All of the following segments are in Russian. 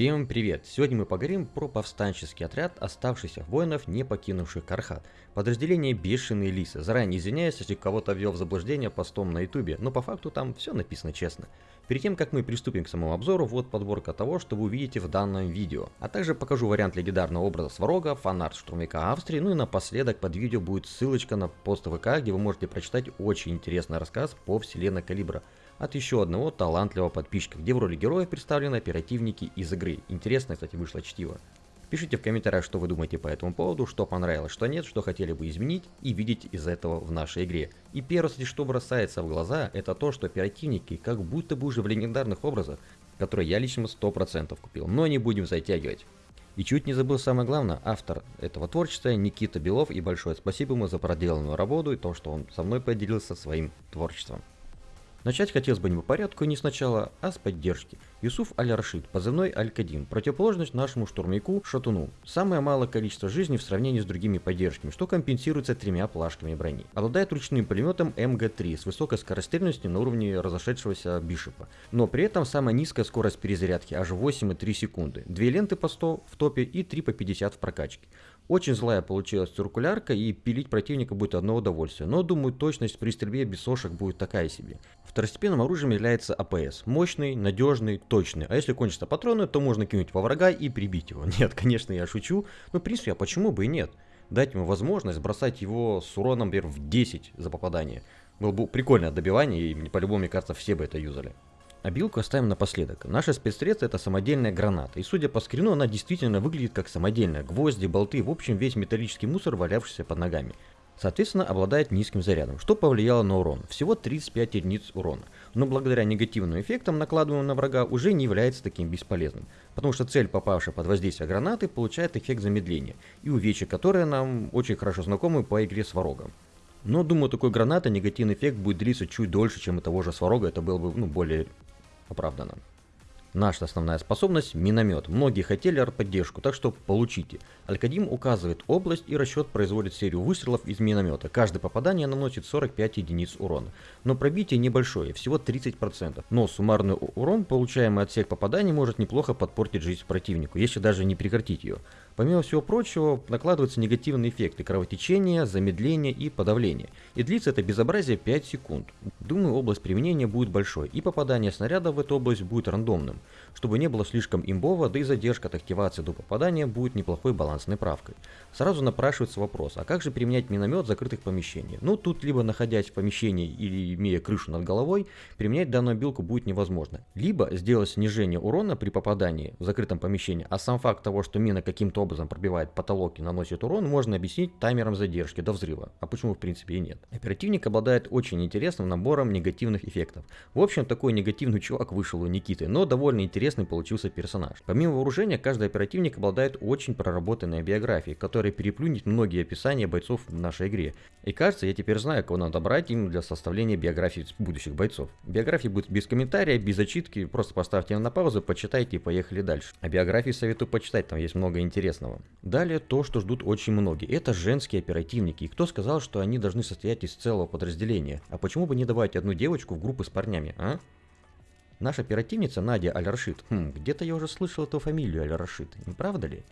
Всем привет! Сегодня мы поговорим про повстанческий отряд оставшихся воинов, не покинувших Кархат. Подразделение Бешеные Лисы. Заранее извиняюсь, если кого-то ввел в заблуждение постом на ютубе, но по факту там все написано честно. Перед тем, как мы приступим к самому обзору, вот подборка того, что вы увидите в данном видео. А также покажу вариант легендарного образа Сварога, фанарт штурмовика Австрии, ну и напоследок под видео будет ссылочка на пост ВК, где вы можете прочитать очень интересный рассказ по вселенной Калибра от еще одного талантливого подписчика, где в роли героев представлены оперативники из игры. Интересно, кстати, вышло чтиво. Пишите в комментариях, что вы думаете по этому поводу, что понравилось, что нет, что хотели бы изменить и видеть из этого в нашей игре. И первое, что бросается в глаза, это то, что оперативники как будто бы уже в легендарных образах, которые я лично 100% купил, но не будем затягивать. И чуть не забыл самое главное, автор этого творчества Никита Белов, и большое спасибо ему за проделанную работу и то, что он со мной поделился своим творчеством. Начать хотелось бы не по порядку и не сначала, а с поддержки. Юсуф Аль-Рашид, позывной Аль-Кадим, противоположность нашему штурмяку Шатуну. Самое малое количество жизни в сравнении с другими поддержками, что компенсируется тремя плашками брони. Обладает ручным пулеметом МГ-3 с высокой скорострельностью на уровне разошедшегося Бишопа. Но при этом самая низкая скорость перезарядки аж 8,3 секунды. Две ленты по 100 в топе и 3 по 50 в прокачке. Очень злая получилась циркулярка и пилить противника будет одно удовольствие, но думаю точность при стрельбе без сошек будет такая себе. Второстепенным оружием является АПС. Мощный, надежный, точный. А если кончатся патроны, то можно кинуть во врага и прибить его. Нет, конечно, я шучу, но в принципе, а почему бы и нет? Дать ему возможность бросать его с уроном, например, в 10 за попадание. Было бы прикольное добивание, и по-любому, мне кажется, все бы это юзали. А билку оставим напоследок. Наша спецсредство это самодельная граната. И судя по скрину, она действительно выглядит как самодельная. Гвозди, болты, в общем весь металлический мусор, валявшийся под ногами. Соответственно, обладает низким зарядом, что повлияло на урон. Всего 35 единиц урона. Но благодаря негативным эффектам, накладываемым на врага, уже не является таким бесполезным. Потому что цель, попавшая под воздействие гранаты, получает эффект замедления. И увечья, которые нам очень хорошо знакомы по игре с ворогом. Но думаю, такой граната негативный эффект будет длиться чуть дольше, чем у того же сварога, это было бы ну, более оправдано. Наша основная способность – миномет. Многие хотели артподдержку, так что получите. Алькадим указывает область и расчет производит серию выстрелов из миномета. Каждое попадание наносит 45 единиц урона. Но пробитие небольшое, всего 30%. Но суммарный урон, получаемый от всех попаданий, может неплохо подпортить жизнь противнику, если даже не прекратить ее. Помимо всего прочего, накладываются негативные эффекты кровотечения, замедления и подавления. И длится это безобразие 5 секунд. Думаю, область применения будет большой, и попадание снаряда в эту область будет рандомным. Чтобы не было слишком имбово, да и задержка от активации до попадания будет неплохой балансной правкой. Сразу напрашивается вопрос, а как же применять миномет в закрытых помещениях? Ну, тут либо находясь в помещении или имея крышу над головой, применять данную билку будет невозможно. Либо сделать снижение урона при попадании в закрытом помещении, а сам факт того, что мина каким-то образом пробивает потолок и наносит урон, можно объяснить таймером задержки до взрыва. А почему в принципе и нет? Оперативник обладает очень интересным набором негативных эффектов. В общем, такой негативный чувак вышел у Никиты, но довольно интересный получился персонаж. Помимо вооружения, каждый оперативник обладает очень проработанной биографией, которая переплюнет многие описания бойцов в нашей игре. И кажется, я теперь знаю, кого надо брать им для составления биографии будущих бойцов. Биография будет без комментария, без зачитки, просто поставьте на паузу, почитайте и поехали дальше. А биографии советую почитать, там есть много интересного. Далее то, что ждут очень многие. Это женские оперативники. И кто сказал, что они должны состоять из целого подразделения? А почему бы не давать одну девочку в группы с парнями, а? Наша оперативница Надя Аль-Рашид. Хм, где-то я уже слышал эту фамилию Аль-Рашид, не правда ли?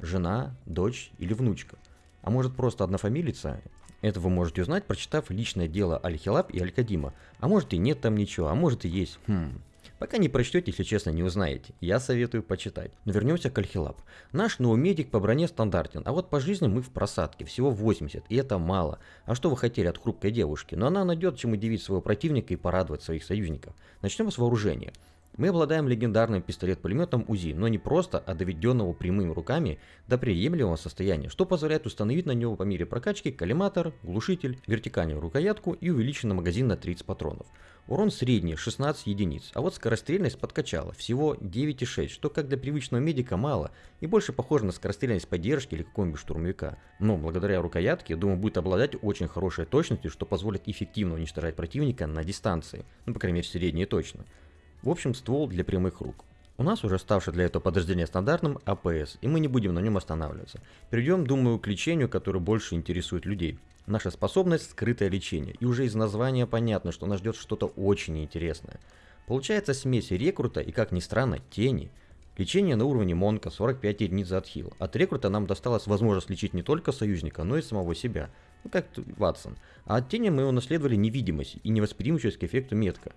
Жена, дочь или внучка? А может просто однофамилица? Это вы можете узнать, прочитав личное дело Аль-Хилаб и Аль-Кадима. А может и нет там ничего, а может и есть. Хм, Пока не прочтете, если честно, не узнаете. Я советую почитать. Но вернемся к Альхилаб. Наш новый медик по броне стандартен, а вот по жизни мы в просадке, всего 80, и это мало. А что вы хотели от хрупкой девушки? Но она найдет, чем удивить своего противника и порадовать своих союзников. Начнем с вооружения. Мы обладаем легендарным пистолет-пулеметом УЗИ, но не просто, а доведенного прямыми руками до приемлемого состояния, что позволяет установить на него по мере прокачки коллиматор, глушитель, вертикальную рукоятку и увеличенный магазин на 30 патронов. Урон средний 16 единиц, а вот скорострельность подкачала всего 9,6, что как для привычного медика мало и больше похоже на скорострельность поддержки или какого-нибудь штурмовика. Но благодаря рукоятке, думаю, будет обладать очень хорошей точностью, что позволит эффективно уничтожать противника на дистанции, ну по крайней мере средней точно. В общем, ствол для прямых рук. У нас уже ставший для этого подразделения стандартным АПС, и мы не будем на нем останавливаться. Перейдем, думаю, к лечению, которое больше интересует людей. Наша способность – скрытое лечение, и уже из названия понятно, что нас ждет что-то очень интересное. Получается смесь рекрута и, как ни странно, тени. Лечение на уровне Монка 45 единиц за отхил. От рекрута нам досталась возможность лечить не только союзника, но и самого себя. Ну как Ватсон. А от тени мы унаследовали невидимость и невосприимчивость к эффекту метка.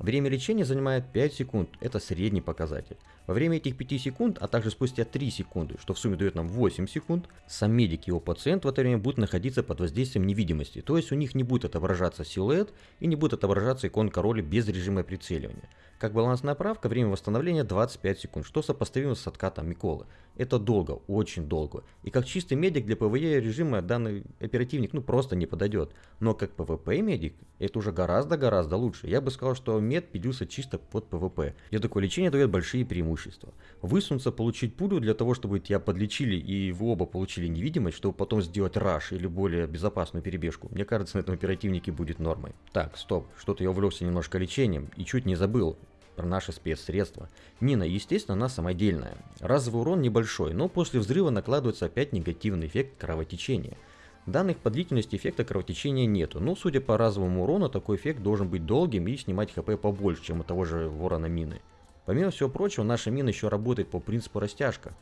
Время лечения занимает 5 секунд, это средний показатель. Во время этих 5 секунд, а также спустя 3 секунды, что в сумме дает нам 8 секунд, сам медик и его пациент в это время будут находиться под воздействием невидимости, то есть у них не будет отображаться силуэт и не будет отображаться иконка роли без режима прицеливания. Как балансная правка, время восстановления 25 секунд, что сопоставимо с откатом Миколы. Это долго, очень долго. И как чистый медик для PvE режима данный оперативник ну просто не подойдет. Но как PvP медик, это уже гораздо-гораздо лучше. Я бы сказал, что медик пилился чисто под PvP. И такое лечение дает большие преимущества. Высунуться, получить пулю для того, чтобы тебя подлечили и вы оба получили невидимость, чтобы потом сделать rush или более безопасную перебежку. Мне кажется, на этом оперативнике будет нормой. Так, стоп, что-то я увлекся немножко лечением и чуть не забыл про наши спецсредства. Мина, естественно, она самодельная. Разовый урон небольшой, но после взрыва накладывается опять негативный эффект кровотечения. Данных по длительности эффекта кровотечения нету, но судя по разовому урону, такой эффект должен быть долгим и снимать хп побольше, чем у того же ворона мины. Помимо всего прочего, наша мина еще работает по принципу растяжка,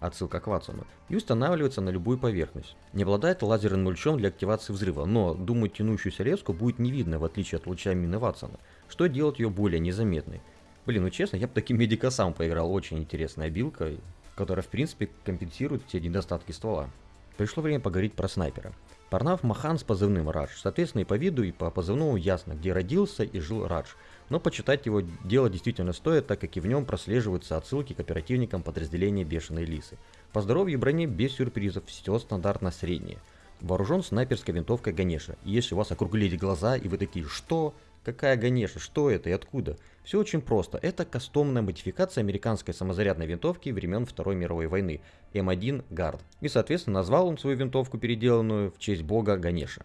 отсылка к Ватсону, и устанавливается на любую поверхность. Не обладает лазерным лучом для активации взрыва, но, думаю, тянущуюся резку будет не видно, в отличие от луча мины Ватсона что делает ее более незаметной. Блин, ну честно, я бы таким медика сам поиграл, очень интересная билка, которая в принципе компенсирует все недостатки ствола. Пришло время поговорить про снайпера. Парнав Махан с позывным Радж, соответственно и по виду, и по позывному ясно, где родился и жил Радж. Но почитать его дело действительно стоит, так как и в нем прослеживаются отсылки к оперативникам подразделения Бешеной Лисы. По здоровью и броне без сюрпризов, все стандартно среднее. Вооружен снайперской винтовкой Ганеша. И если у вас округлились глаза и вы такие «Что?», Какая Ганеша? Что это и откуда? Все очень просто. Это кастомная модификация американской самозарядной винтовки времен Второй мировой войны М1 Гард. И соответственно назвал он свою винтовку, переделанную в честь бога Ганеша.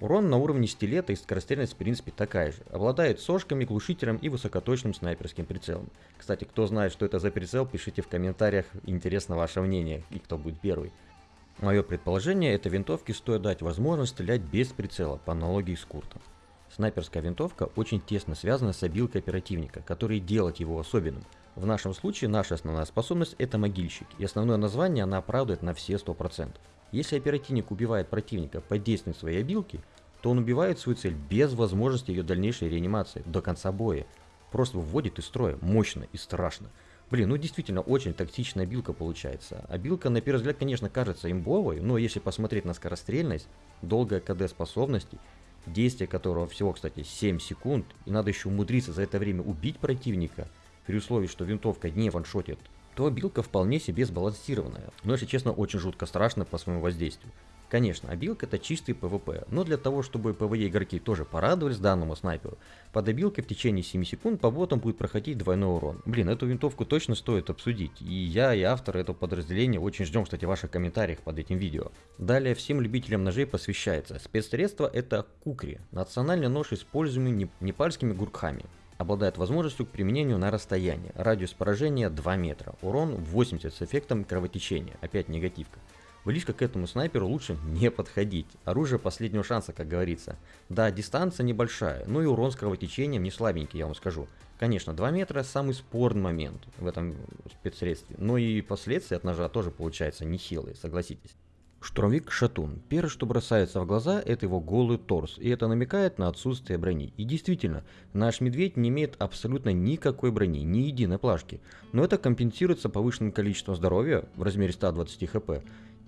Урон на уровне стилета и скорострельность в принципе такая же. Обладает сошками, глушителем и высокоточным снайперским прицелом. Кстати, кто знает, что это за прицел, пишите в комментариях, интересно ваше мнение и кто будет первый. Мое предположение, этой винтовке стоит дать возможность стрелять без прицела, по аналогии с Куртом. Снайперская винтовка очень тесно связана с обилкой оперативника, который делает его особенным. В нашем случае наша основная способность это могильщик, и основное название она оправдывает на все 100%. Если оперативник убивает противника под действием своей обилки, то он убивает свою цель без возможности ее дальнейшей реанимации до конца боя. Просто выводит из строя мощно и страшно. Блин, ну действительно очень тактичная билка получается. А билка на первый взгляд, конечно, кажется имбовой, но если посмотреть на скорострельность, долгая КД способностей действие которого всего, кстати, 7 секунд, и надо еще умудриться за это время убить противника, при условии, что винтовка не ваншотит, то абилка вполне себе сбалансированная. Но, если честно, очень жутко страшно по своему воздействию. Конечно, абилка это чистый PvP, но для того, чтобы PvE игроки тоже порадовались данному снайперу, под абилкой в течение 7 секунд по ботам будет проходить двойной урон. Блин, эту винтовку точно стоит обсудить, и я и автор этого подразделения очень ждем, кстати, ваших комментариях под этим видео. Далее всем любителям ножей посвящается. Спецсредство это кукри, национальный нож, используемый непальскими гуркхами обладает возможностью к применению на расстоянии. Радиус поражения 2 метра. Урон 80 с эффектом кровотечения. Опять негативка. Близко к этому снайперу лучше не подходить. Оружие последнего шанса, как говорится. Да, дистанция небольшая, но и урон с кровотечением не слабенький, я вам скажу. Конечно, 2 метра самый спорный момент в этом спецсредстве, но и последствия от ножа тоже получаются нехилые, согласитесь. Штурмовик Шатун. Первое, что бросается в глаза, это его голый торс, и это намекает на отсутствие брони. И действительно, наш медведь не имеет абсолютно никакой брони, ни единой плашки. Но это компенсируется повышенным количеством здоровья в размере 120 хп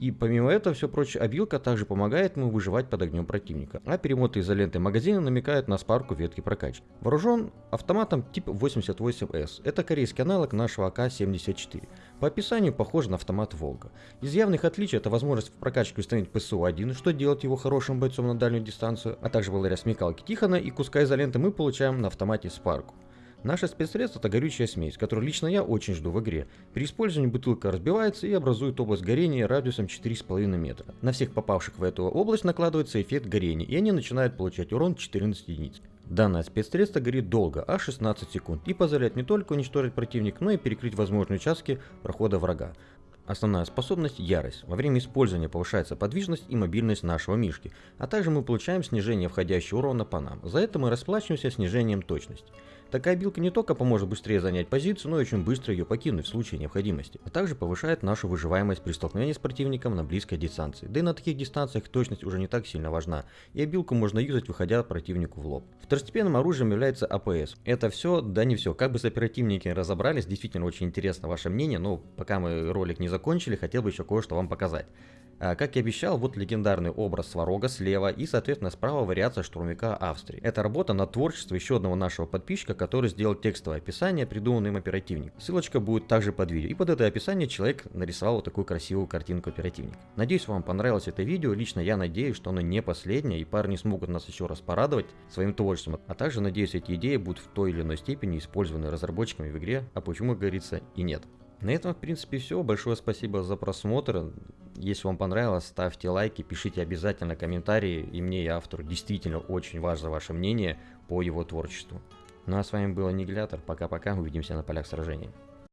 и помимо этого, все прочее, обилка также помогает ему выживать под огнем противника, а перемоты изоленты магазина намекают на спарку ветки прокачки. Вооружен автоматом тип 88С, это корейский аналог нашего АК-74. По описанию похож на автомат Волга. Из явных отличий это возможность в прокачке установить ПСУ-1, что делает его хорошим бойцом на дальнюю дистанцию, а также благодаря смекалке Тихона и куска изоленты мы получаем на автомате спарку. Наше спецсредство это горючая смесь, которую лично я очень жду в игре. При использовании бутылка разбивается и образует область горения радиусом 4,5 метра. На всех попавших в эту область накладывается эффект горения, и они начинают получать урон 14 единиц. Данное спецсредство горит долго, аж 16 секунд, и позволяет не только уничтожить противник, но и перекрыть возможные участки прохода врага. Основная способность – ярость. Во время использования повышается подвижность и мобильность нашего мишки, а также мы получаем снижение входящего урона по нам. За это мы расплачиваемся снижением точности. Такая билка не только поможет быстрее занять позицию, но и очень быстро ее покинуть в случае необходимости, а также повышает нашу выживаемость при столкновении с противником на близкой дистанции. Да и на таких дистанциях точность уже не так сильно важна, и билку можно юзать, выходя противнику в лоб. Второстепенным оружием является АПС. Это все, да не все. Как бы с оперативники разобрались, действительно очень интересно ваше мнение, но пока мы ролик не закончили, хотел бы еще кое-что вам показать. А, как и обещал, вот легендарный образ Сварога слева и, соответственно, справа вариация штурмовика Австрии. Это работа на творчество еще одного нашего подписчика, который сделал текстовое описание, придуманный им оперативник. Ссылочка будет также под видео. И под это описание человек нарисовал вот такую красивую картинку оперативника. Надеюсь, вам понравилось это видео. Лично я надеюсь, что оно не последнее, и парни смогут нас еще раз порадовать своим творчеством. А также надеюсь, эти идеи будут в той или иной степени использованы разработчиками в игре, а почему, говорится, и нет. На этом, в принципе, все. Большое спасибо за просмотр. Если вам понравилось, ставьте лайки, пишите обязательно комментарии. И мне, и автору, действительно очень важно ваше мнение по его творчеству. Ну а с вами был Аннигилятор. Пока-пока, увидимся на полях сражений.